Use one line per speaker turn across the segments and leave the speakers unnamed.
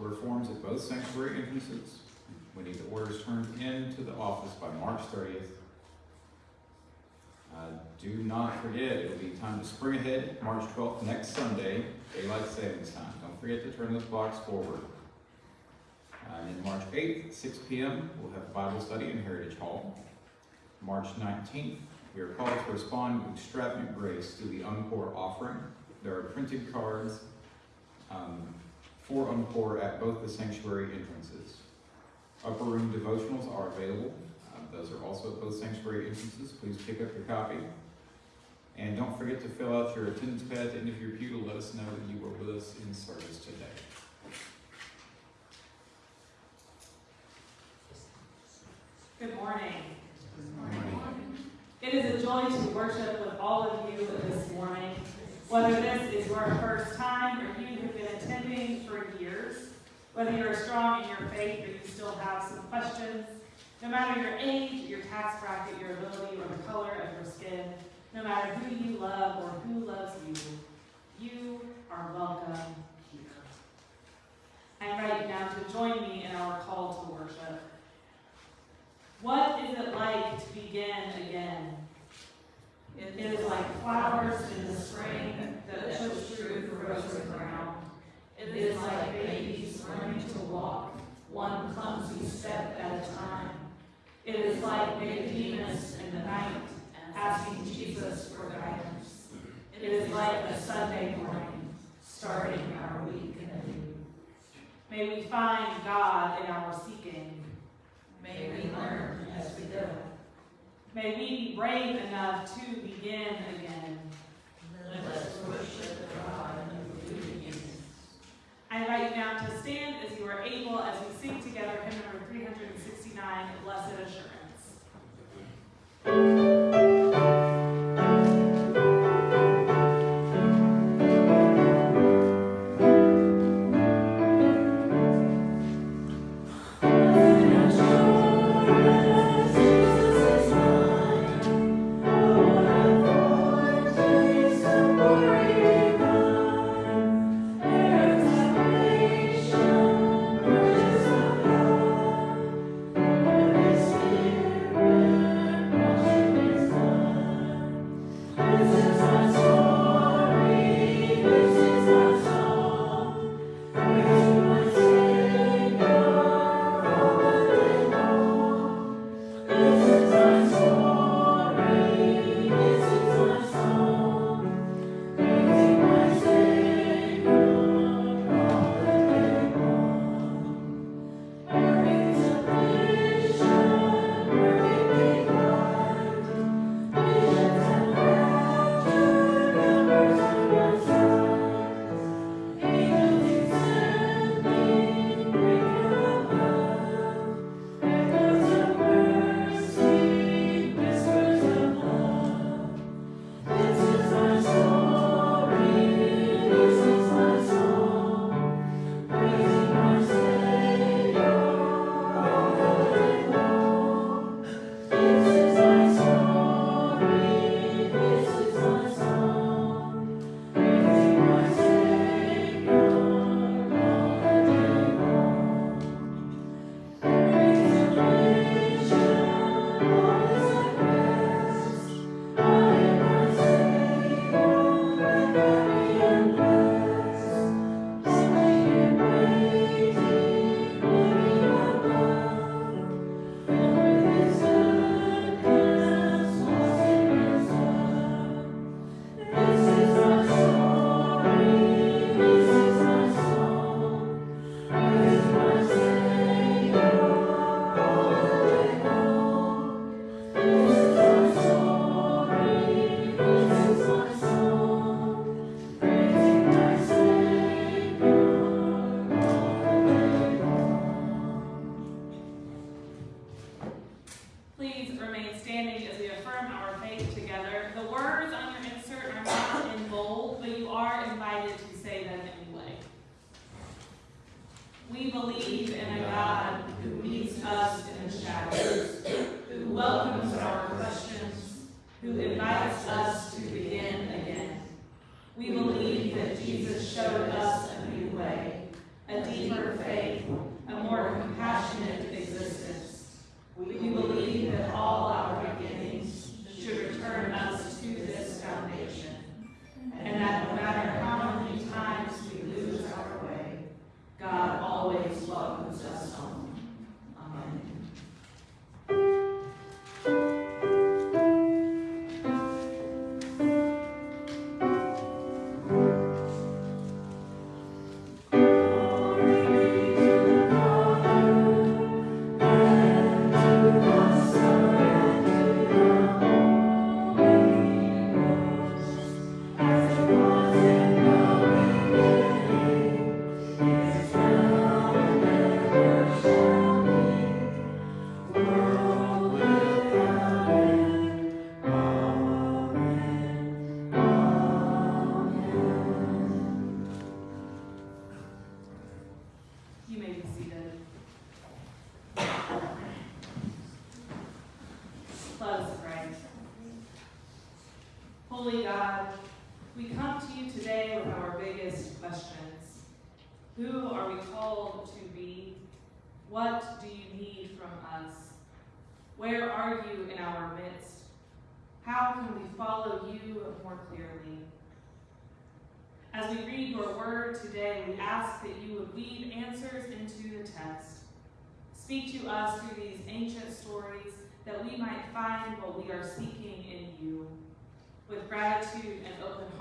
Order forms at both sanctuary entrances. We need the orders turned in to the office by March 30th. Uh, do not forget, it'll be time to spring ahead, March 12th, next Sunday, daylight savings time. Don't forget to turn those blocks forward. Uh, and then March 8th, 6 p.m., we'll have Bible study in Heritage Hall. March 19th, we are called to respond with extravagant grace to the Encore offering. There are printed cards um, for Encore at both the sanctuary entrances. Upper room devotionals are available. Uh, those are also at both sanctuary entrances. Please pick up your copy. And don't forget to fill out your attendance pad at the end of your pew to let us know that you were with us in service today.
Good morning. It is a joy to worship with all of you this morning. Whether this is your first time or you have been attending for years, whether you're strong in your faith or you still have some questions, no matter your age, your tax bracket, your ability, or the color of your skin, no matter who you love or who loves you, you are welcome here. I invite you now to join me in our call to worship. What is it like to begin again? It is like flowers in the spring that push through the frozen ground. It is like babies learning to walk, one clumsy step at a time. It is like Nicodemus in the night, asking Jesus for guidance. It is like a Sunday morning, starting our week anew. May we find God in our seeking. May we learn as we go. May we be brave enough to begin again.
Let us worship God.
I invite you now to stand as you are able as we sing together hymn number 369, Blessed Assurance.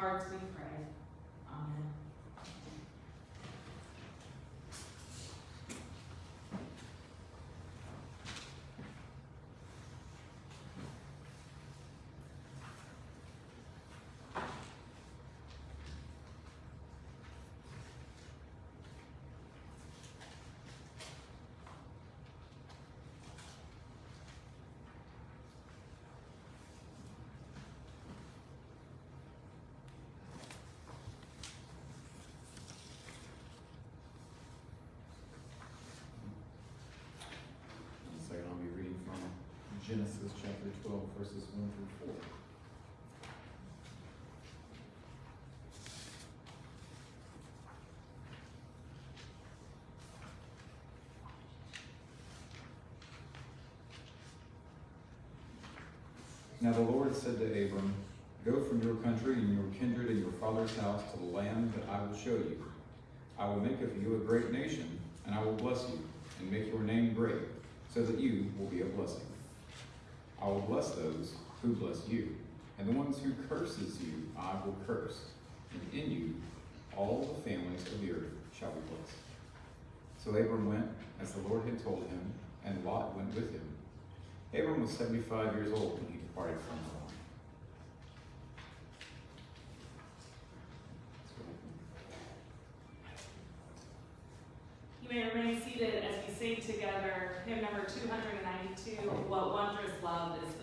Hearts we pray. Amen.
One second, I'll be reading from Genesis chapter twelve, verses one through four. Now the Lord said to Abram, Go from your country and your kindred and your father's house to the land that I will show you. I will make of you a great nation, and I will bless you, and make your name great, so that you will be a blessing. I will bless those who bless you, and the ones who curses you I will curse, and in you all the families of the earth shall be blessed. So Abram went as the Lord had told him, and Lot went with him. Abram was seventy-five years old when he departed from the land.
You may remain seated sing together hymn number 292, What Wondrous Love Is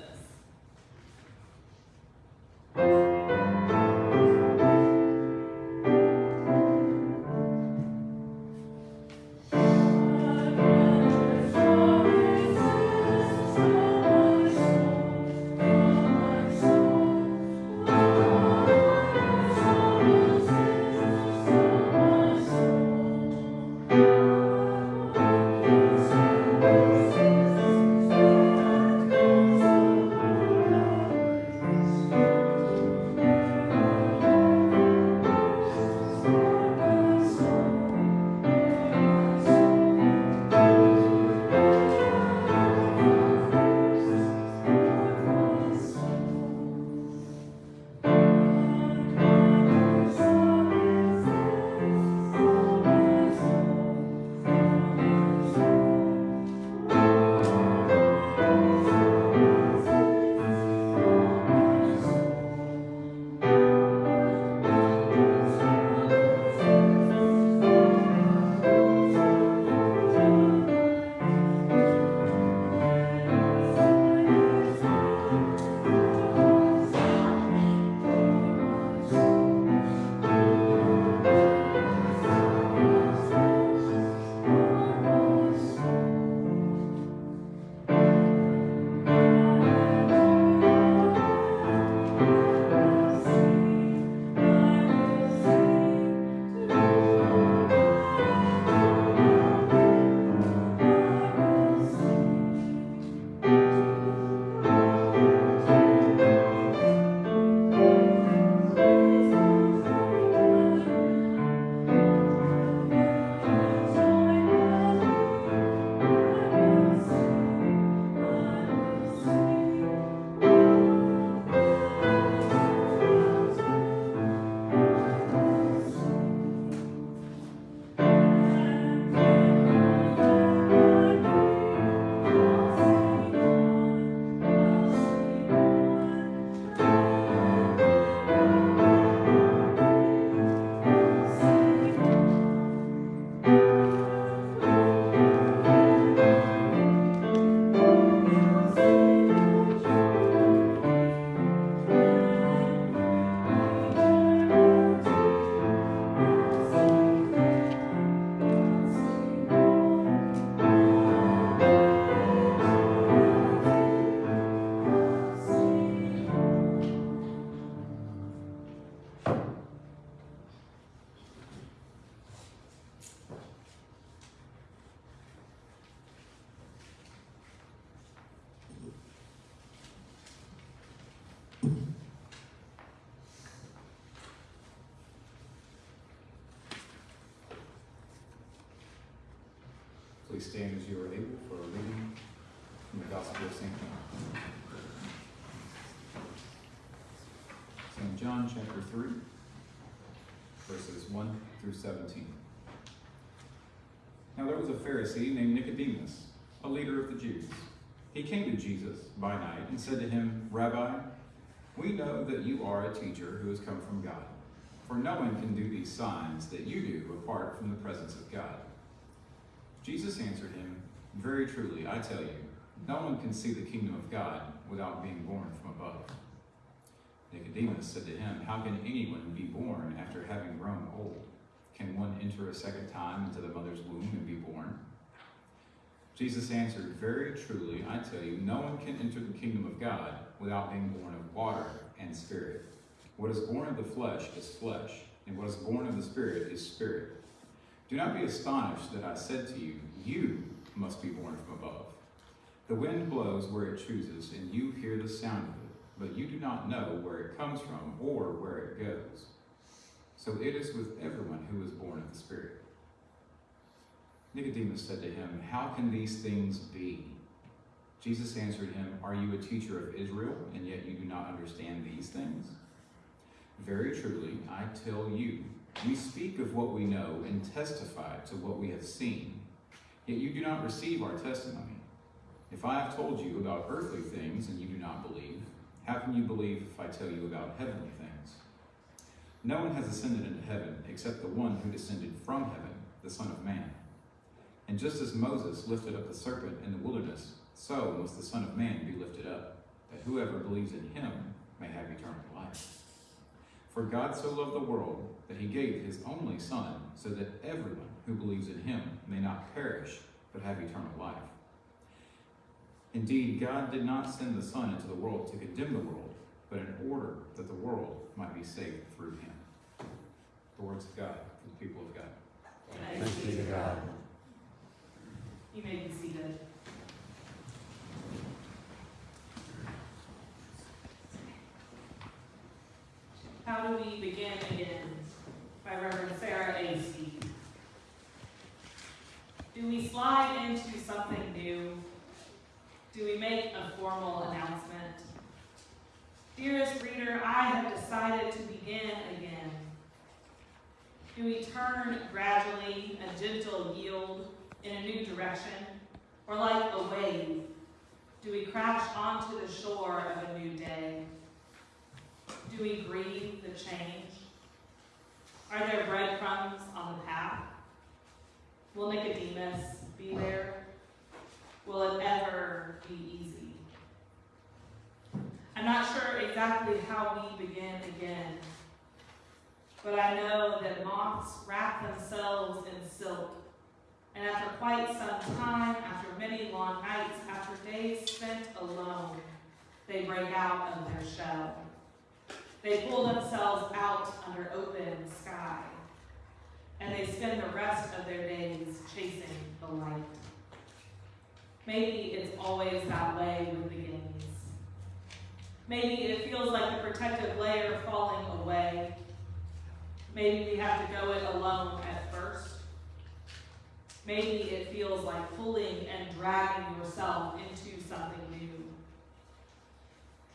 This?
Please stand as you are able for a reading from the Gospel of St. John. St. John chapter 3, verses 1 through 17. Now there was a Pharisee named Nicodemus, a leader of the Jews. He came to Jesus by night and said to him, Rabbi, we know that you are a teacher who has come from God, for no one can do these signs that you do apart from the presence of God. Jesus answered him, Very truly, I tell you, no one can see the kingdom of God without being born from above. Nicodemus said to him, How can anyone be born after having grown old? Can one enter a second time into the mother's womb and be born? Jesus answered, Very truly, I tell you, no one can enter the kingdom of God without being born of water and spirit. What is born of the flesh is flesh, and what is born of the spirit is spirit. Do not be astonished that I said to you, You must be born from above. The wind blows where it chooses, and you hear the sound of it, but you do not know where it comes from or where it goes. So it is with everyone who is born of the Spirit. Nicodemus said to him, How can these things be? Jesus answered him, Are you a teacher of Israel, and yet you do not understand these things? Very truly, I tell you, we speak of what we know and testify to what we have seen, yet you do not receive our testimony. If I have told you about earthly things and you do not believe, how can you believe if I tell you about heavenly things? No one has ascended into heaven except the one who descended from heaven, the Son of Man. And just as Moses lifted up the serpent in the wilderness, so must the Son of Man be lifted up, that whoever believes in him may have eternal life. For God so loved the world that he gave his only Son, so that everyone who believes in him may not perish, but have eternal life. Indeed, God did not send the Son into the world to condemn the world, but in order that the world might be saved through him. The words of God for the people of God.
Thanks
be to God.
You may be seated. How do we begin again? By Reverend Sarah A. Do we slide into something new? Do we make a formal announcement? Dearest reader, I have decided to begin again. Do we turn gradually, a gentle yield in a new direction, or like a wave, do we crash onto the shore of a new day? Do we grieve the change? Are there breadcrumbs on the path? Will Nicodemus be there? Will it ever be easy? I'm not sure exactly how we begin again, but I know that moths wrap themselves in silk and after quite some time, after many long nights, after days spent alone, they break out of their shell. They pull themselves out under open sky, and they spend the rest of their days chasing the light. Maybe it's always that way with beginnings. Maybe it feels like the protective layer falling away. Maybe we have to go it alone at first. Maybe it feels like pulling and dragging yourself into something.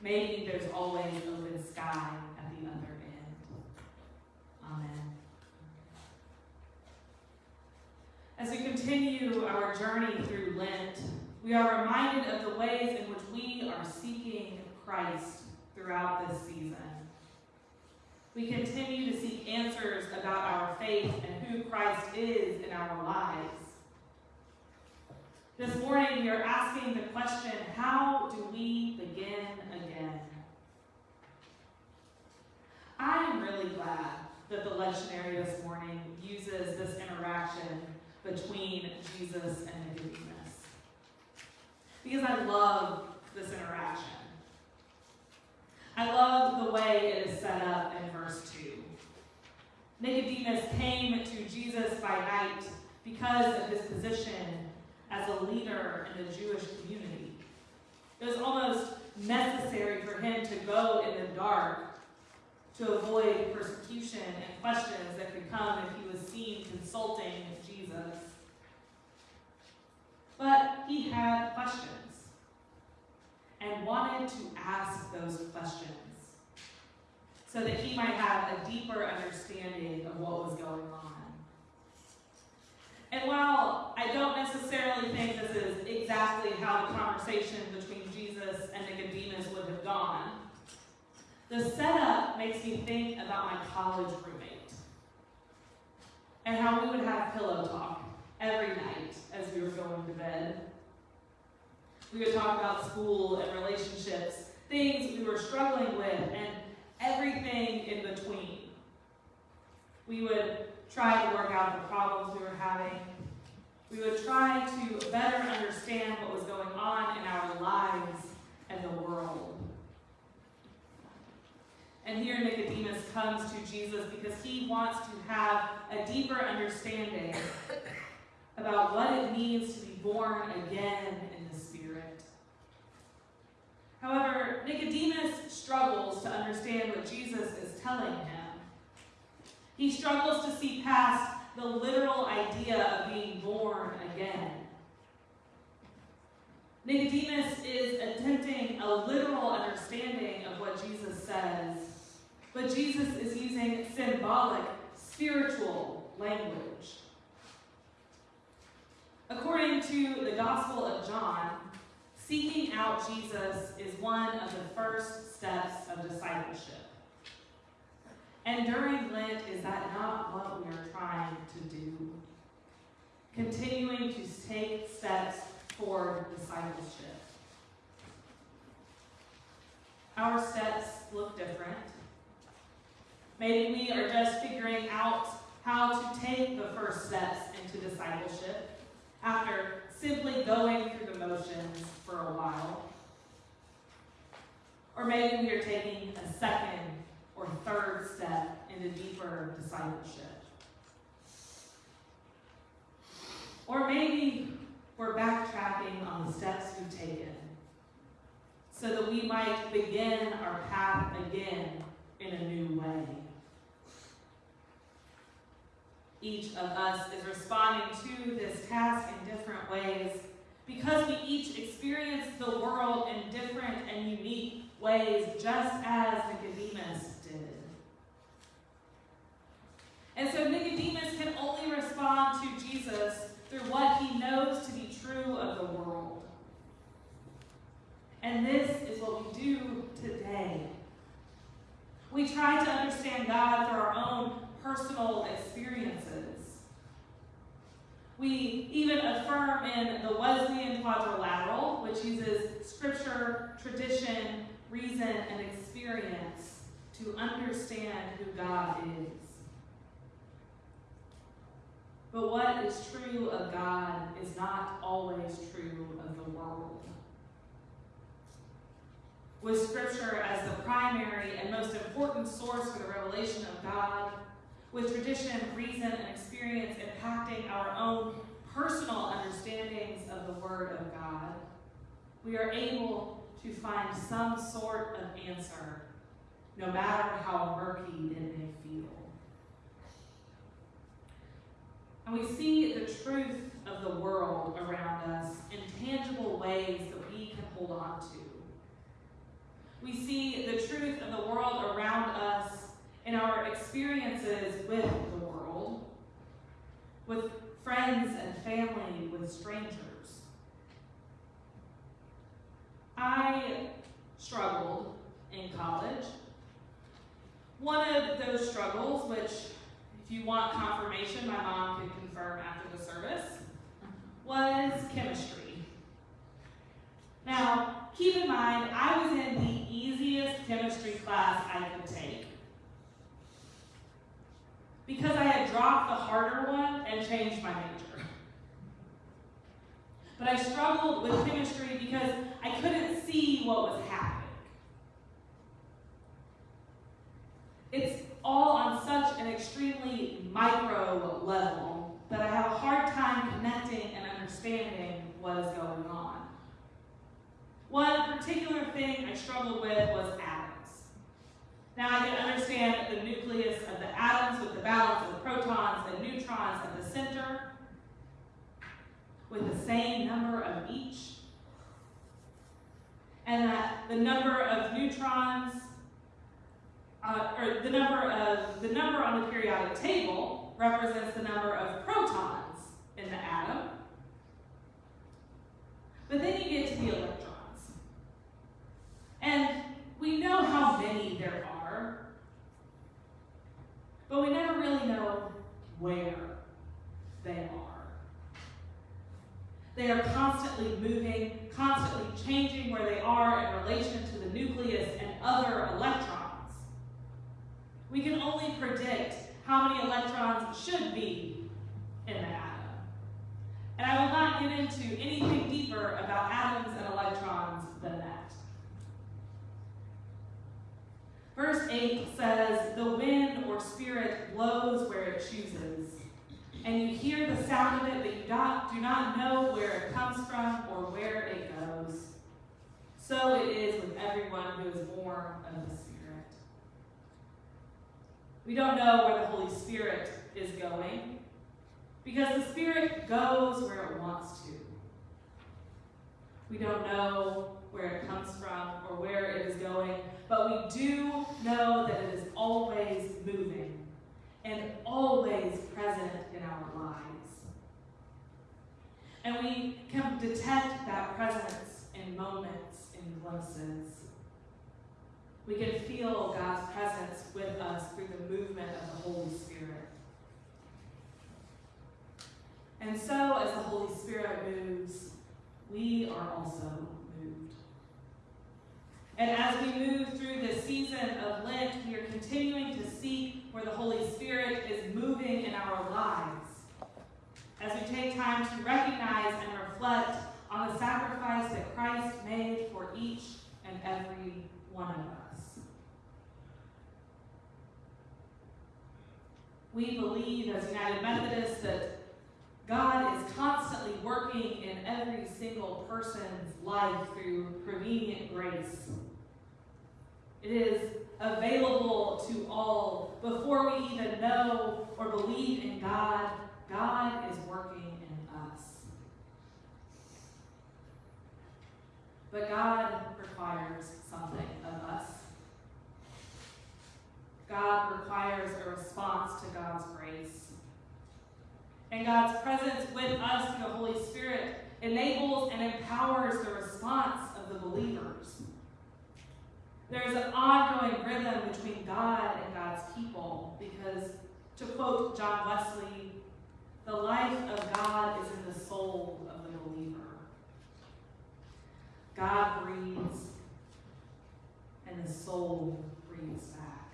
Maybe there's always open sky at the other end. Amen. As we continue our journey through Lent, we are reminded of the ways in which we are seeking Christ throughout this season. We continue to seek answers about our faith and who Christ is in our lives. This morning, we are asking the question how do we begin again? I am really glad that the lectionary this morning uses this interaction between Jesus and Nicodemus. Because I love this interaction. I love the way it is set up in verse 2. Nicodemus came to Jesus by night because of his position as a leader in the Jewish community. It was almost necessary for him to go in the dark to avoid persecution and questions that could come if he was seen consulting with Jesus. but he had questions and wanted to ask those questions so that he might have a deeper understanding of what was going on. And while I don't necessarily think this is exactly how the conversation between Jesus and Nicodemus would have gone, the setup makes me think about my college roommate and how we would have pillow talk every night as we were going to bed. We would talk about school and relationships, things we were struggling with, and everything in between. We would try to work out the problems we were having. We would try to better understand what was going on in our lives and the world. And here Nicodemus comes to Jesus because he wants to have a deeper understanding about what it means to be born again in the Spirit. However, Nicodemus struggles to understand what Jesus is telling him. He struggles to see past the literal idea of being born again. Nicodemus is attempting a literal understanding of what Jesus says, but Jesus is using symbolic, spiritual language. According to the Gospel of John, seeking out Jesus is one of the first steps of discipleship. And during Lent, is that not what we are trying to do? Continuing to take steps toward discipleship. Our steps look different. Maybe we are just figuring out how to take the first steps into discipleship after simply going through the motions for a while. Or maybe we are taking a second or third step into deeper discipleship. Or maybe we're backtracking on the steps we've taken so that we might begin our path again in a new way. Each of us is responding to this task in different ways because we each experience the world in different and unique ways, just as Nicodemus did. And so Nicodemus can only respond to Jesus through what he knows to be true of the world. And this is what we do today. We try to understand God through our own personal experiences. We even affirm in the Wesleyan quadrilateral, which uses scripture, tradition, reason, and experience to understand who God is. But what is true of God is not always true of the world. With Scripture as the primary and most important source for the revelation of God, with tradition, reason, and experience impacting our own personal understandings of the Word of God, we are able to find some sort of answer, no matter how murky it may feel. And we see the truth of the world around us in tangible ways that we can hold on to. We see the truth of the world around us in our experiences with the world, with friends and family, with strangers. I struggled in college. One of those struggles, which if you want confirmation, my mom can confirm after the service, was chemistry. Now, keep in mind, I was in the easiest chemistry class I could take. Because I had dropped the harder one and changed my major. But I struggled with chemistry because I couldn't see what was happening. It's all on such an extremely micro level that I have a hard time connecting and understanding what is going on. One particular thing I struggled with was atoms. Now I can understand the nucleus of the atoms with the balance of the protons and neutrons at the center, with the same number of each. And that the number of neutrons, uh, or the number of, the number on the periodic table represents the number of protons in the atom. But then you get to the electrons. And we know how many there are, but we never really know where they are. They are constantly moving, constantly changing where they are in relation to the nucleus and other electrons. We can only predict how many electrons should be in the atom. And I will not get into anything deeper about atoms and electrons than that. Verse 8 says, The wind or spirit blows where it chooses, and you hear the sound of it, but you do not know where it comes from or where it goes. So it is with everyone who is born of the Spirit. We don't know where the Holy Spirit is going, because the Spirit goes where it wants to. We don't know where it comes from or where it is going, but we do know that it is always moving and always present in our lives. And we can detect that presence in moments, in glimpses. We can feel God's presence with us through the movement of the Holy Spirit. And so, as the Holy Spirit moves, we are also. And as we move through this season of Lent, we are continuing to seek where the Holy Spirit is moving in our lives. As we take time to recognize and reflect on the sacrifice that Christ made for each and every one of us. We believe as United Methodists that God is constantly working in every single person's life through prevenient grace. It is available to all. Before we even know or believe in God, God is working in us. But God requires something of us. God requires a response to God's grace. And God's presence with us through the Holy Spirit enables and empowers the response of the believers. There's an ongoing rhythm between God and God's people because, to quote John Wesley, the life of God is in the soul of the believer. God breathes, and the soul breathes back.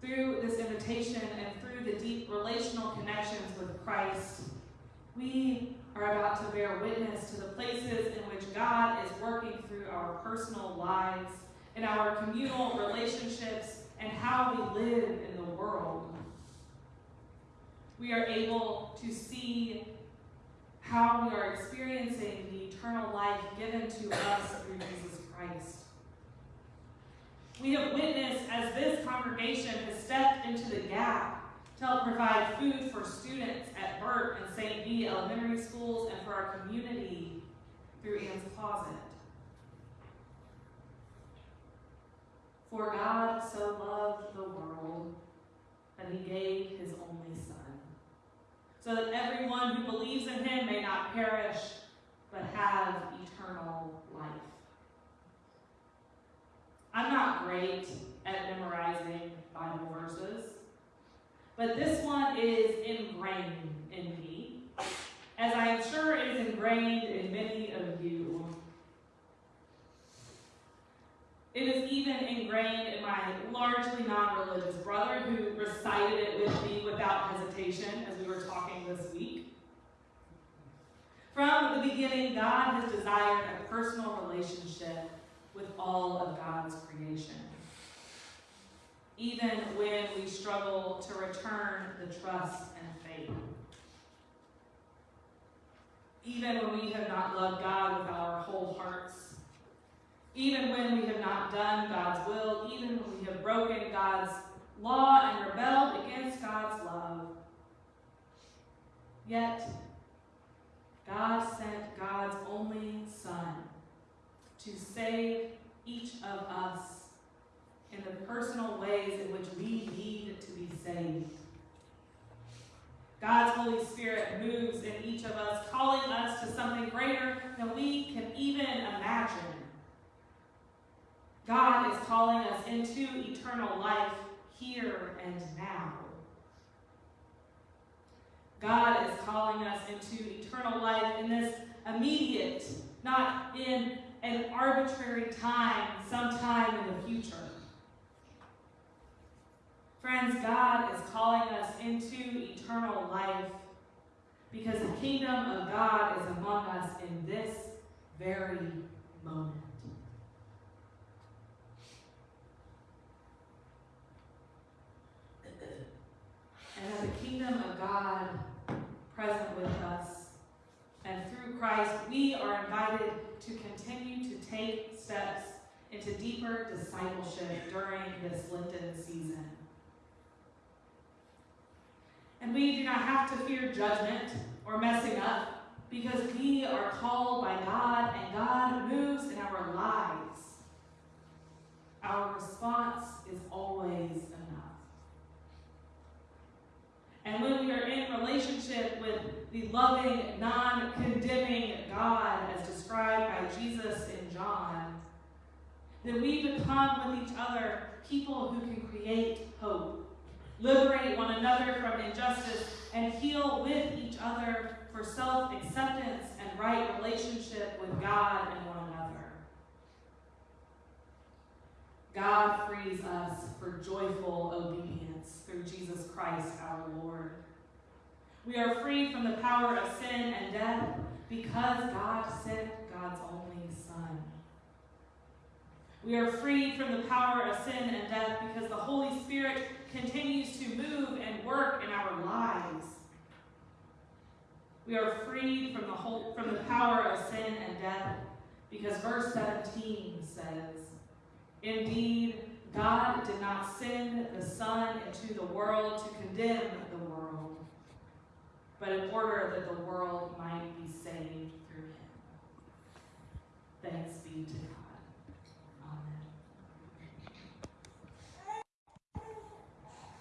Through this invitation and through the deep relational connections with Christ, we are about to bear witness to the places in which God is working through our personal lives, in our communal relationships, and how we live in the world. We are able to see how we are experiencing the eternal life given to us through Jesus Christ. We have witnessed as this congregation has stepped into the gap to help provide food for students at Burt and St. B elementary schools and for our community through Ann's Closet. For God so loved the world that he gave his only Son, so that everyone who believes in him may not perish, but have eternal life. I'm not great at memorizing Bible verses. But this one is ingrained in me, as I am sure it is ingrained in many of you. It is even ingrained in my largely non-religious brother who recited it with me without hesitation as we were talking this week. From the beginning, God has desired a personal relationship with all of God's creation even struggle to return the trust and faith. Even when we have not loved God with our whole hearts. Even when we have not done God's will. Even when we have broken God's law and rebelled against God's love. Yet, God sent God's only Son to save each of us in the personal ways in which we need to be saved. God's Holy Spirit moves in each of us, calling us to something greater than we can even imagine. God is calling us into eternal life here and now. God is calling us into eternal life in this immediate, not in an arbitrary time, sometime in the future. Friends, God is calling us into eternal life because the kingdom of God is among us in this very moment. And that the kingdom of God present with us, and through Christ, we are invited to continue to take steps into deeper discipleship during this Lenten season. And we do not have to fear judgment or messing up because we are called by God and God moves in our lives. Our response is always enough. And when we are in relationship with the loving, non condemning God as described by Jesus in John, then we become with each other people who can create hope liberate one another from injustice, and heal with each other for self acceptance and right relationship with God and one another. God frees us for joyful obedience through Jesus Christ our Lord. We are freed from the power of sin and death because God sent God's only Son. We are freed from the power of sin and death because the Holy Spirit continues to move and work in our lives. We are freed from the whole, from the power of sin and death because verse 17 says, Indeed, God did not send the Son into the world to condemn the world, but in order that the world might be saved through him. Thanks be to God. Amen.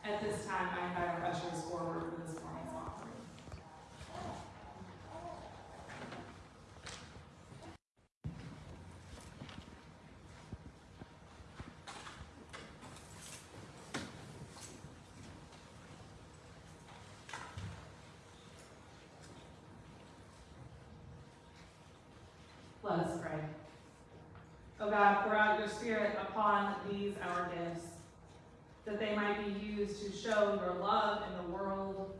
At this time, I invite our ushers forward for this morning's offering. Let us pray. O God, pour out your Spirit upon these our gifts, that they might be used to show your love in the world.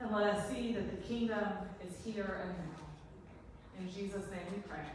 And let us see that the kingdom is here and now. In Jesus' name we pray.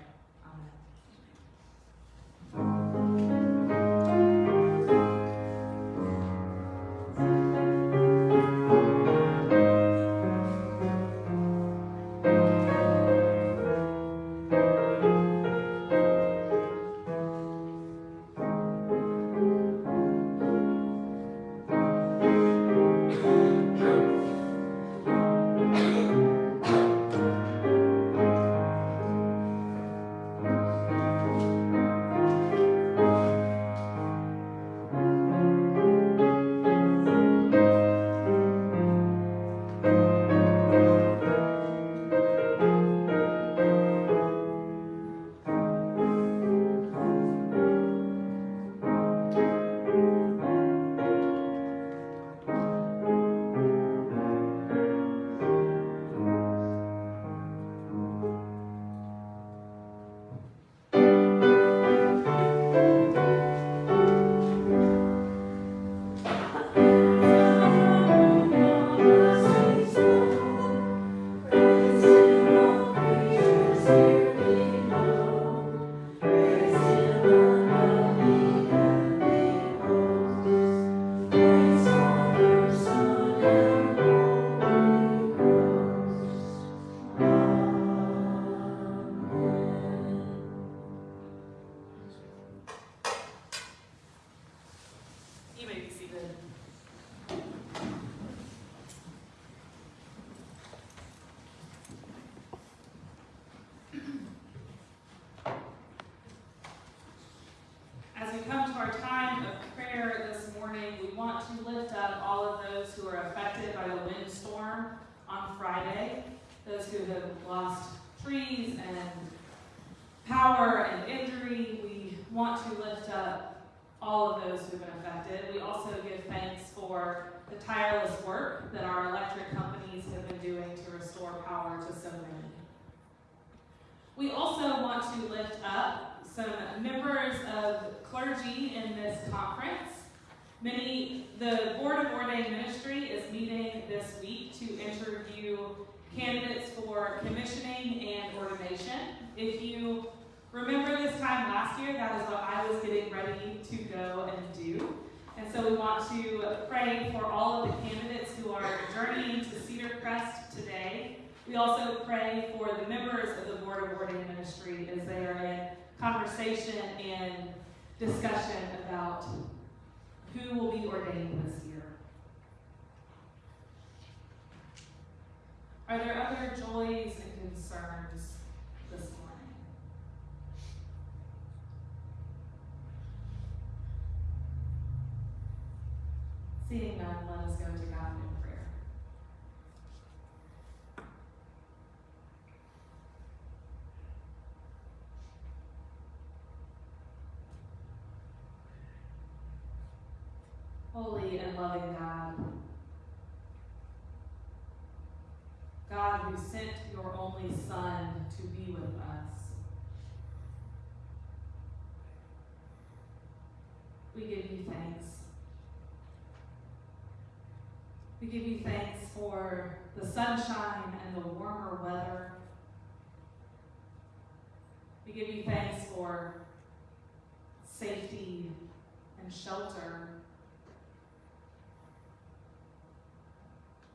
The tireless work that our electric companies have been doing to restore power to so many. We also want to lift up some members of clergy in this conference. Many, the Board of Ordained Ministry is meeting this week to interview candidates for commissioning and ordination. If you remember this time last year, that is what I was getting ready to go and do. And so we want to pray for all of the candidates who are journeying to Cedar Crest today. We also pray for the members of the Board of Ordained Ministry as they are in conversation and discussion about who will be ordained this year. Are there other joys and concerns this morning? Seeing none, let us go to God in prayer. Holy and loving God, God who sent your only Son to be with us, we give you thanks. We give you thanks for the sunshine and the warmer weather. We give you thanks for safety and shelter.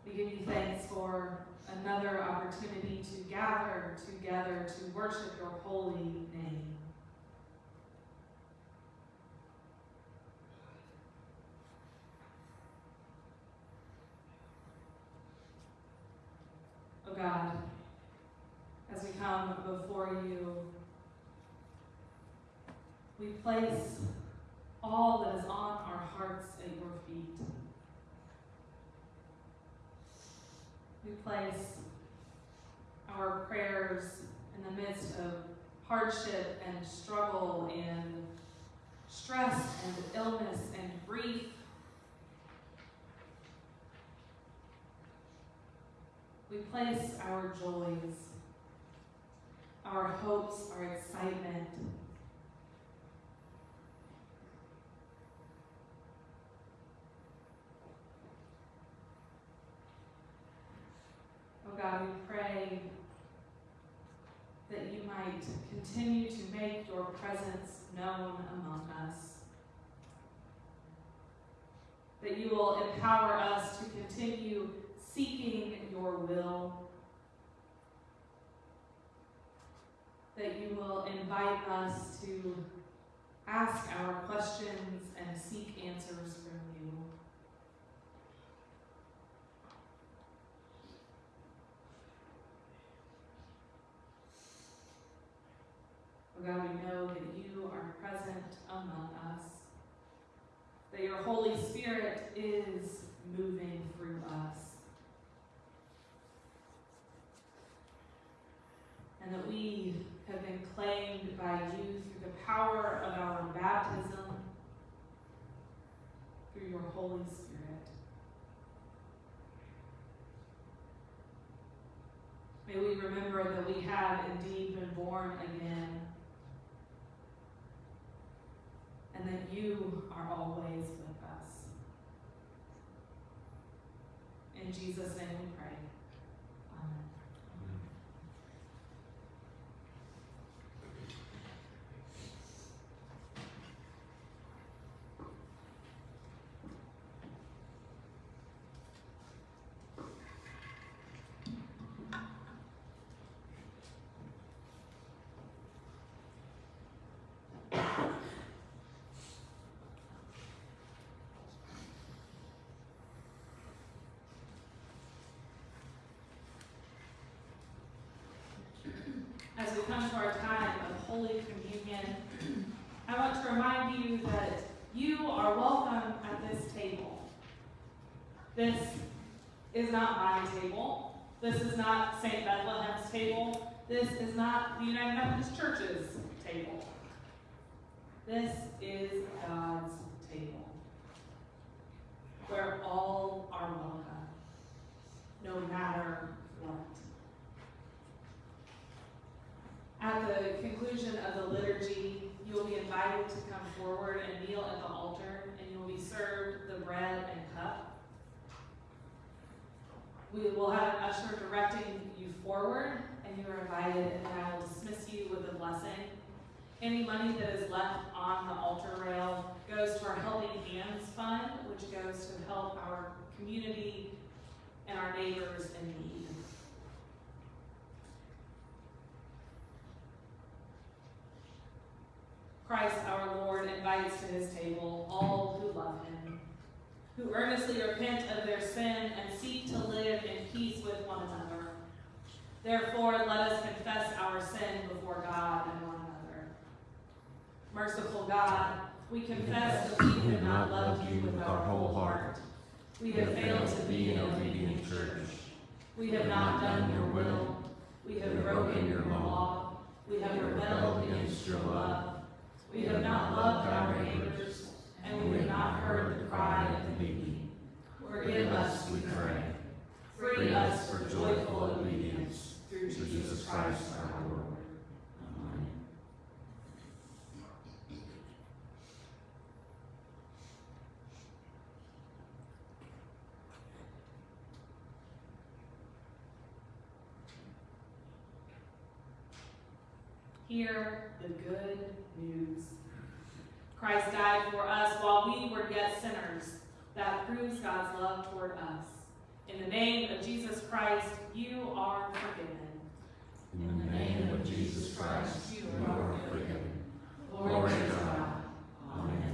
We give you thanks for another opportunity to gather together to worship your holy name. God, as we come before you, we place all that is on our hearts at your feet. We place our prayers in the midst of hardship and struggle and stress and illness and grief. We place our joys, our hopes, our excitement, Oh God, we pray that you might continue to make your presence known among us. That you will empower us to continue seeking your will. That you will invite us to ask our questions and seek answers from you. Oh God, we know that you are present among us, that your Holy Spirit is moving through us, that we have been claimed by you through the power of our baptism, through your Holy Spirit. May we remember that we have indeed been born again and that you are always with us. In Jesus' name we pray. Amen. As we come to our time of Holy Communion, I want to remind you that you are welcome at this table. This is not my table. This is not St. Bethlehem's table. This is not the United Methodist Church's table. This is God's table, where all are welcome, no matter what. At the conclusion of the liturgy, you will be invited to come forward and kneel at the altar, and you will be served the bread and cup. We will have an usher directing you forward, and you are invited, and I will dismiss you with a blessing. Any money that is left on the altar rail goes to our Helping Hands Fund, which goes to help our community and our neighbors in need. Christ our Lord invites to his table all who love him, who earnestly repent of their sin and seek to live in peace with one another. Therefore, let us confess our sin before God and one another. Merciful God, we confess that we have not loved you with our whole heart. We have failed to be an obedient church. We have not done your will. We have broken your law. We have rebelled against your love. We have not loved our neighbors, and we have not heard the cry of the needy. Forgive us, we pray. Free us for joyful obedience through Jesus Christ our Lord. Amen. Hear the good news. Christ died for us while we were yet sinners. That proves God's love toward us. In the name of Jesus Christ, you are forgiven.
In the name of Jesus Christ, you are forgiven. Glory to God. Amen.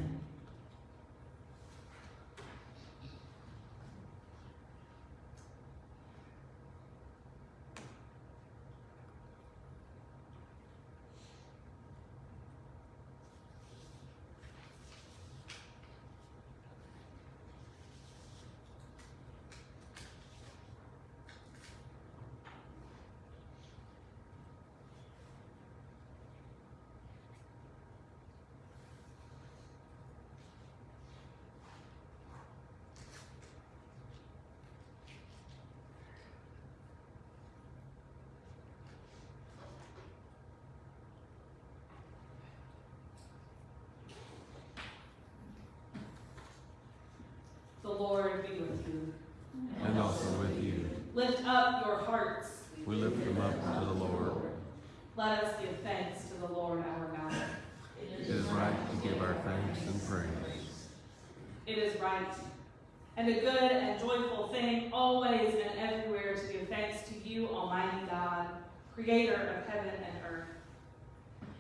The Lord be with you.
And also with you.
Lift up your hearts.
We lift them up to the Lord.
Let us give thanks to the Lord our God.
It is right to give our thanks and praise.
It is right and a good and joyful thing always and everywhere to give thanks to you, Almighty God, creator of heaven and earth.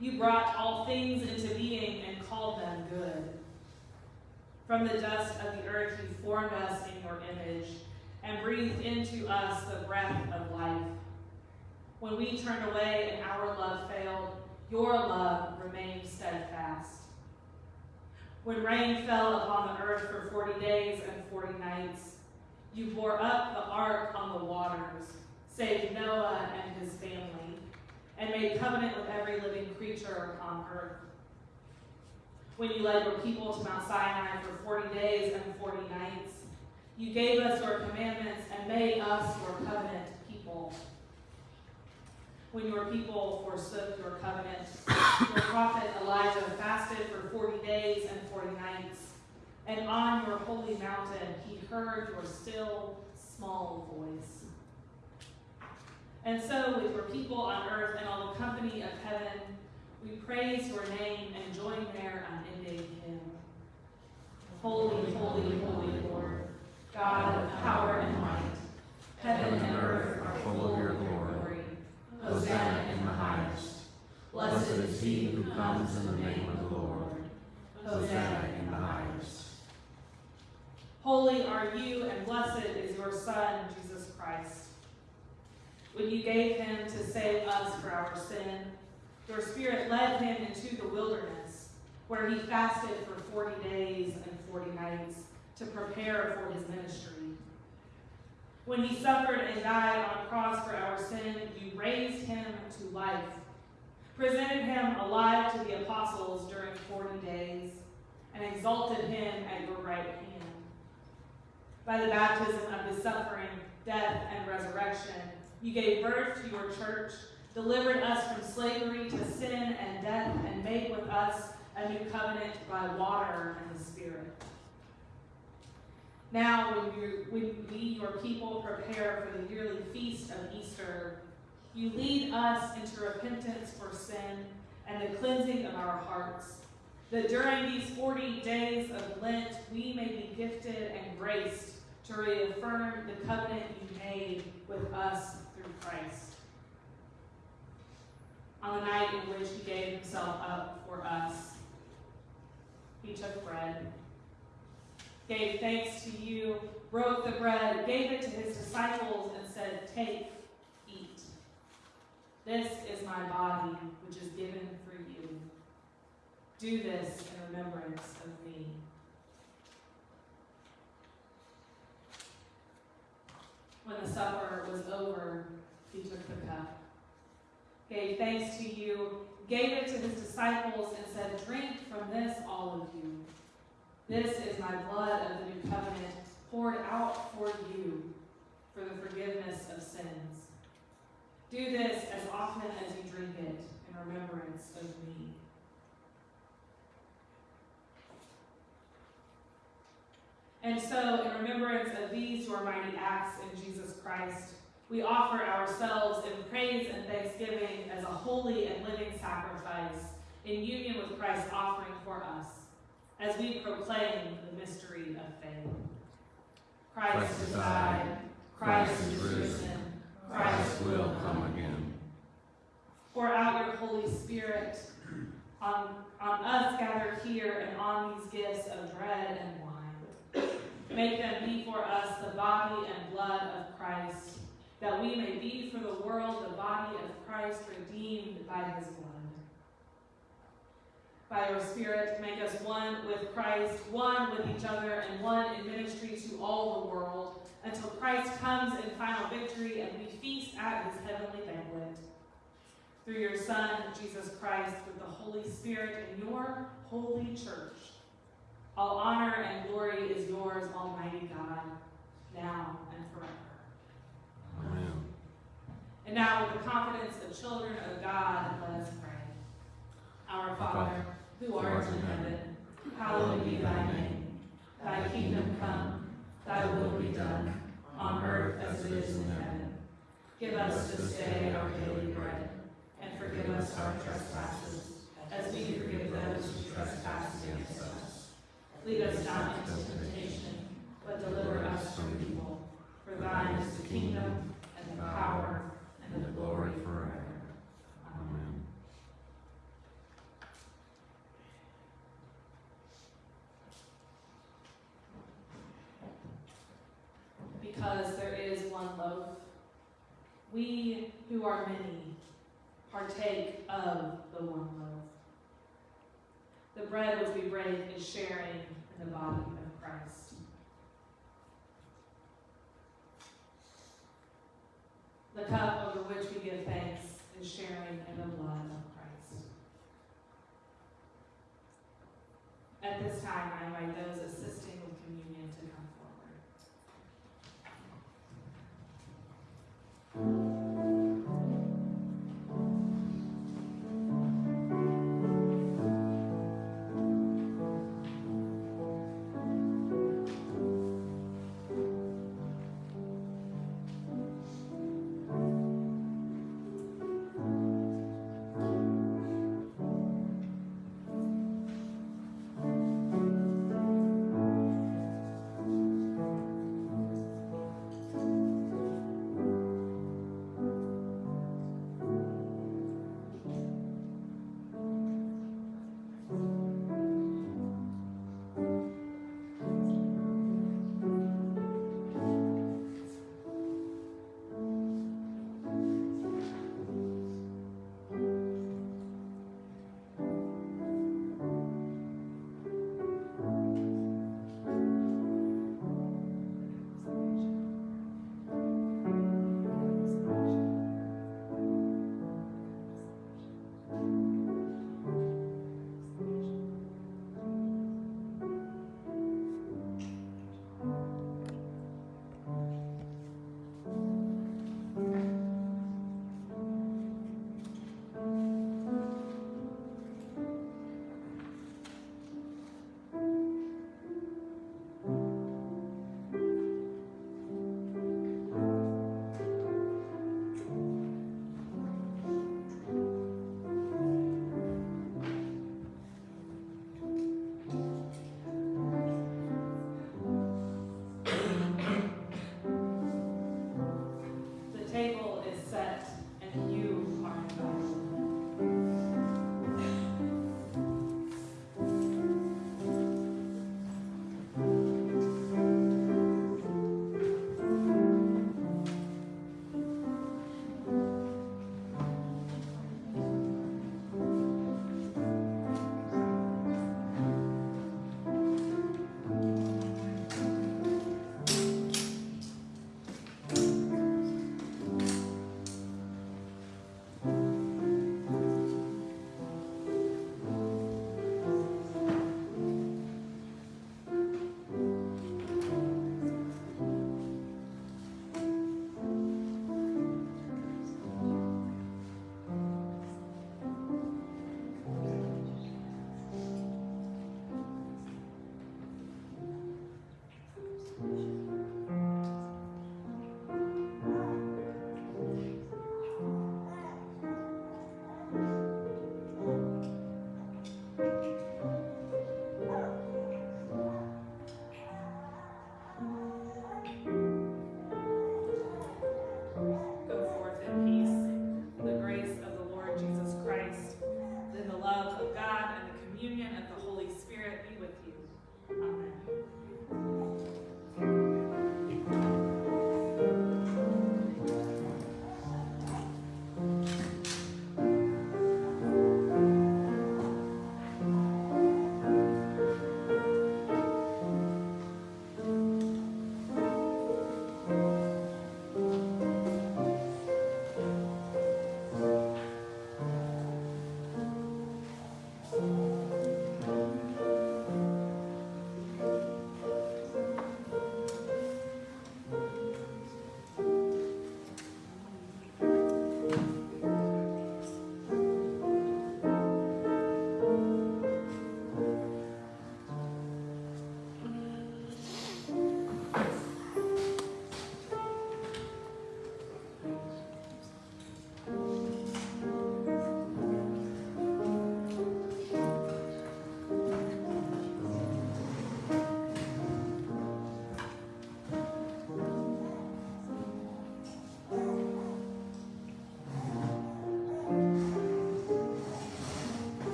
You brought all things into being and called them good. From the dust of the earth you formed us in your image and breathed into us the breath of life. When we turned away and our love failed, your love remained steadfast. When rain fell upon the earth for forty days and forty nights, you bore up the ark on the waters, saved Noah and his family, and made covenant with every living creature upon earth. When you led your people to Mount Sinai for forty days and forty nights, you gave us your commandments and made us your covenant people. When your people forsook your covenant, your prophet Elijah fasted for forty days and forty nights, and on your holy mountain he heard your still, small voice. And so, with your people on earth and all the company of heaven, we praise your name and join their unending hymn. Holy, holy, holy Lord, God of power and might, heaven and earth are full of your glory. Hosanna in the highest. Blessed is he who comes in the name of the Lord. Hosanna in the highest. Holy are you, and blessed is your Son, Jesus Christ. When you gave him to save us for our sin, your Spirit led him into the wilderness, where he fasted for 40 days and 40 nights to prepare for his ministry. When he suffered and died on a cross for our sin, you raised him to life, presented him alive to the apostles during 40 days, and exalted him at your right hand. By the baptism of his suffering, death, and resurrection, you gave birth to your church, delivered us from slavery to sin and death, and made with us a new covenant by water and the Spirit. Now, when, you, when we, your people, prepare for the yearly feast of Easter, you lead us into repentance for sin and the cleansing of our hearts, that during these 40 days of Lent we may be gifted and graced to reaffirm the covenant you made with us through Christ. On the night in which he gave himself up for us, he took bread, gave thanks to you, broke the bread, gave it to his disciples, and said, Take, eat. This is my body, which is given for you. Do this in remembrance of me. When the supper was over, he took the cup, gave thanks to you, gave it to his disciples, and said, Drink from this, all of you. This is my blood of the new covenant, poured out for you for the forgiveness of sins. Do this as often as you drink it in remembrance of me. And so, in remembrance of these your mighty acts in Jesus Christ, we offer ourselves in praise and thanksgiving as a holy and living sacrifice in union with Christ's offering for us, as we proclaim the mystery of faith. Christ
Christ
has
has
died, Christ
Christ
is
is
risen, Christ
will come again.
Pour out your Holy Spirit on, on us gathered here and on these gifts of bread and wine. Make them be for us the body and blood of Christ, that we may be for the world the body of Christ redeemed by his blood. By your Spirit, make us one with Christ, one with each other, and one in ministry to all the world, until Christ comes in final victory and we feast at his heavenly banquet. Through your Son, Jesus Christ, with the Holy Spirit in your holy church. All honor and glory is yours, Almighty God, now.
Amen.
And now, with the confidence of children of God, let us pray. Our Father, who art in heaven, hallowed be thy name. Thy kingdom come, thy will be done, on earth as it is in heaven. Give us this day our daily bread, and forgive us our trespasses, as we forgive those who trespass against us. Lead us not into temptation, but deliver us from evil. For thine is the kingdom, the power, and the glory forever.
Amen.
Because there is one loaf, we who are many partake of the one loaf. The bread which we break is sharing in the body of Christ. The cup over which we give thanks is sharing in the blood of Christ. At this time, I invite those assisting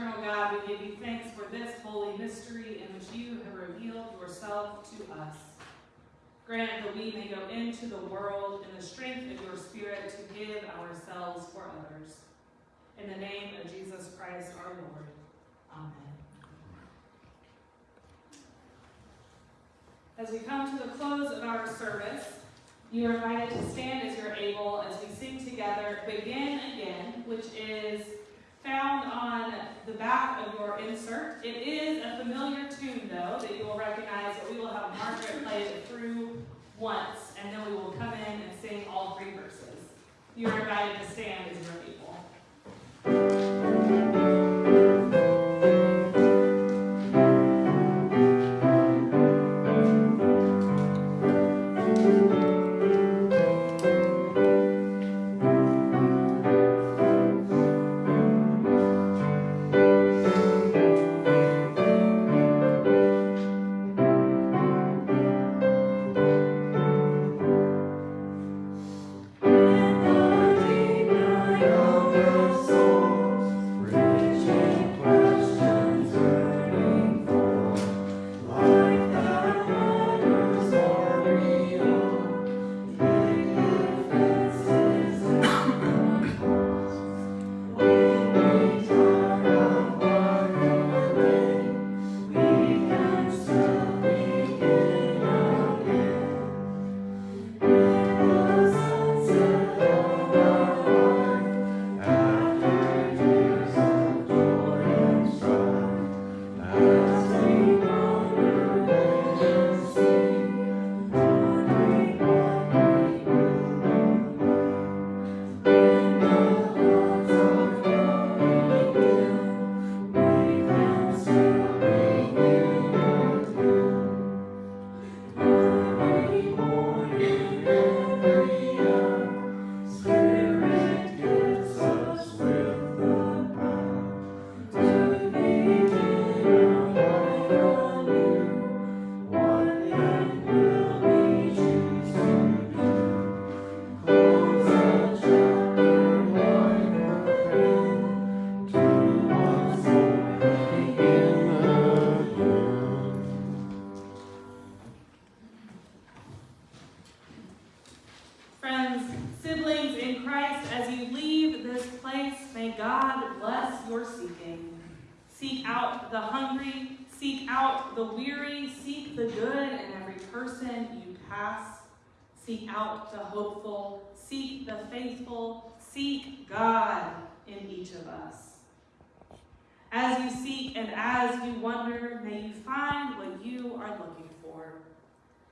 Eternal God, we give you thanks for this holy mystery in which you have revealed yourself to us. Grant that we may go into the world in the strength of your Spirit to give ourselves for others. In the name of Jesus Christ our Lord. Amen. As we come to the close of our service, you are invited to stand as you're able as we sing together Begin Again, which is found on the back of your insert. It is a familiar tune, though, that you will recognize that we will have Margaret play it through once, and then we will come in and sing all three verses. You are invited to stand as you're able.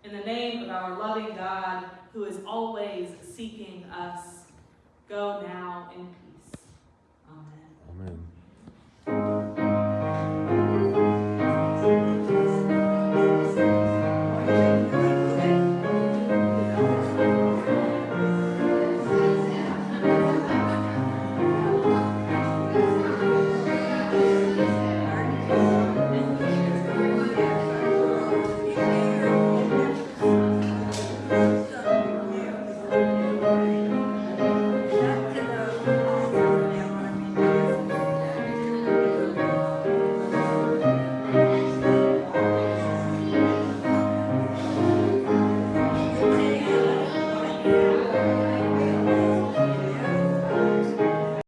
In the name of our loving God, who is always seeking us, go now in